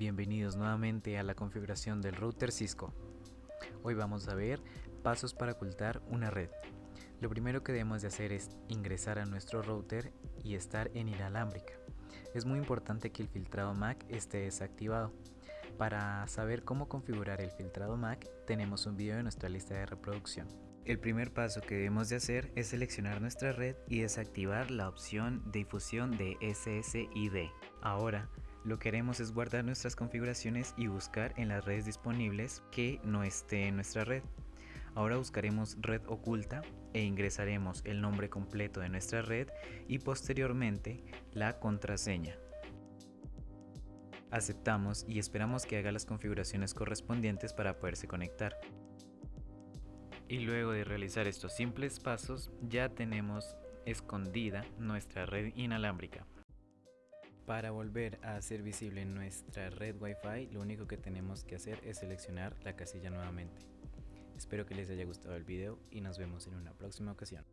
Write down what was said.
Bienvenidos nuevamente a la configuración del router Cisco. Hoy vamos a ver pasos para ocultar una red. Lo primero que debemos de hacer es ingresar a nuestro router y estar en inalámbrica. Es muy importante que el filtrado MAC esté desactivado. Para saber cómo configurar el filtrado MAC tenemos un video en nuestra lista de reproducción. El primer paso que debemos de hacer es seleccionar nuestra red y desactivar la opción de difusión de SSID. Ahora, lo que haremos es guardar nuestras configuraciones y buscar en las redes disponibles que no esté en nuestra red. Ahora buscaremos red oculta e ingresaremos el nombre completo de nuestra red y posteriormente la contraseña. Aceptamos y esperamos que haga las configuraciones correspondientes para poderse conectar. Y luego de realizar estos simples pasos ya tenemos escondida nuestra red inalámbrica. Para volver a hacer visible nuestra red Wi-Fi, lo único que tenemos que hacer es seleccionar la casilla nuevamente. Espero que les haya gustado el video y nos vemos en una próxima ocasión.